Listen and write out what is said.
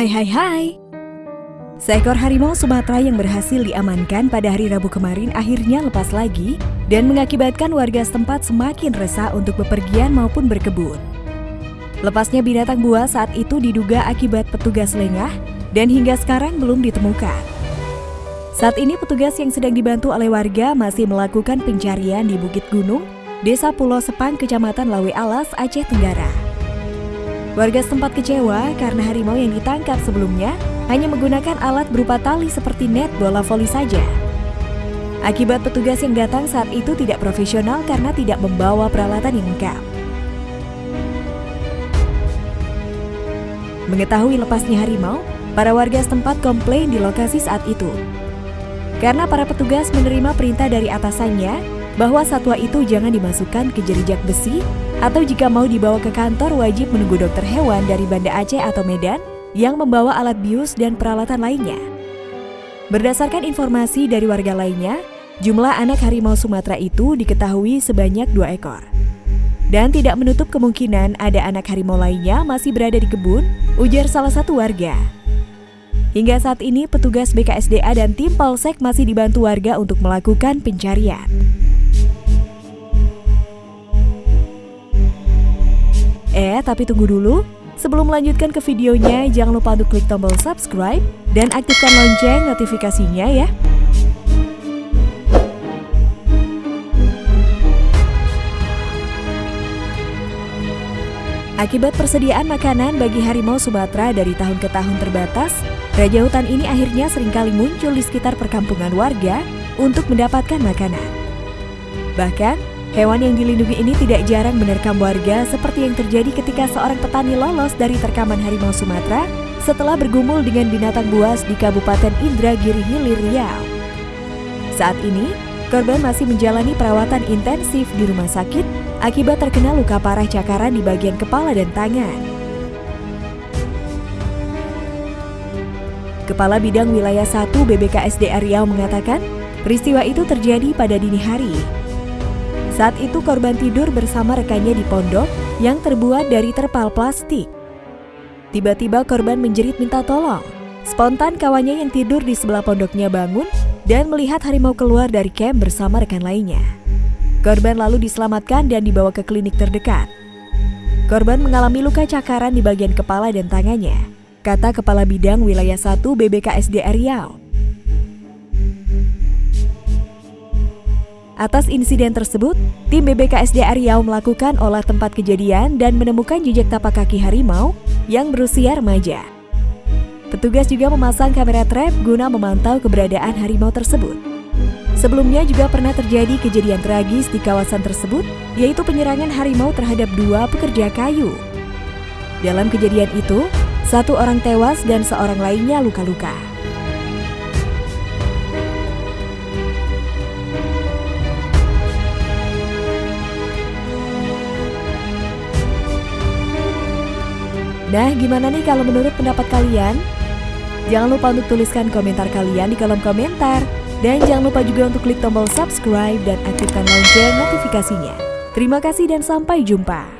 Hai hai hai. Seekor harimau Sumatera yang berhasil diamankan pada hari Rabu kemarin akhirnya lepas lagi dan mengakibatkan warga setempat semakin resah untuk bepergian maupun berkebun. Lepasnya binatang buas saat itu diduga akibat petugas lengah dan hingga sekarang belum ditemukan. Saat ini petugas yang sedang dibantu oleh warga masih melakukan pencarian di Bukit Gunung, Desa Pulau Sepang, Kecamatan Lawe Alas, Aceh Tenggara. Warga setempat kecewa karena harimau yang ditangkap sebelumnya hanya menggunakan alat berupa tali seperti net bola voli saja. Akibat petugas yang datang saat itu tidak profesional karena tidak membawa peralatan yang lengkap. Mengetahui lepasnya harimau, para warga setempat komplain di lokasi saat itu. Karena para petugas menerima perintah dari atasannya bahwa satwa itu jangan dimasukkan ke jerijak besi atau jika mau dibawa ke kantor wajib menunggu dokter hewan dari Banda Aceh atau Medan yang membawa alat bius dan peralatan lainnya. Berdasarkan informasi dari warga lainnya, jumlah anak harimau Sumatera itu diketahui sebanyak dua ekor. Dan tidak menutup kemungkinan ada anak harimau lainnya masih berada di kebun, ujar salah satu warga. Hingga saat ini, petugas BKSDA dan tim Polsek masih dibantu warga untuk melakukan pencarian. Eh, tapi tunggu dulu. Sebelum melanjutkan ke videonya, jangan lupa untuk klik tombol subscribe dan aktifkan lonceng notifikasinya ya. Akibat persediaan makanan bagi harimau Sumatera dari tahun ke tahun terbatas, Raja hutan ini akhirnya sering kali muncul di sekitar perkampungan warga untuk mendapatkan makanan. Bahkan, Hewan yang dilindungi ini tidak jarang menerkam warga seperti yang terjadi ketika seorang petani lolos dari terkaman harimau Sumatera setelah bergumul dengan binatang buas di Kabupaten Indragiri Hilir Riau. Saat ini, korban masih menjalani perawatan intensif di rumah sakit akibat terkena luka parah cakaran di bagian kepala dan tangan. Kepala Bidang Wilayah 1 BBKSDA Riau mengatakan, peristiwa itu terjadi pada dini hari saat itu korban tidur bersama rekannya di pondok yang terbuat dari terpal plastik. Tiba-tiba korban menjerit minta tolong. Spontan kawannya yang tidur di sebelah pondoknya bangun dan melihat harimau keluar dari camp bersama rekan lainnya. Korban lalu diselamatkan dan dibawa ke klinik terdekat. Korban mengalami luka cakaran di bagian kepala dan tangannya, kata Kepala Bidang Wilayah 1 BBKSDA Riau. Atas insiden tersebut, tim BBKSD Riau melakukan olah tempat kejadian dan menemukan jejak tapak kaki harimau yang berusia remaja. Petugas juga memasang kamera trap guna memantau keberadaan harimau tersebut. Sebelumnya juga pernah terjadi kejadian tragis di kawasan tersebut, yaitu penyerangan harimau terhadap dua pekerja kayu. Dalam kejadian itu, satu orang tewas dan seorang lainnya luka-luka. Nah, gimana nih kalau menurut pendapat kalian? Jangan lupa untuk tuliskan komentar kalian di kolom komentar. Dan jangan lupa juga untuk klik tombol subscribe dan aktifkan lonceng notifikasinya. Terima kasih dan sampai jumpa.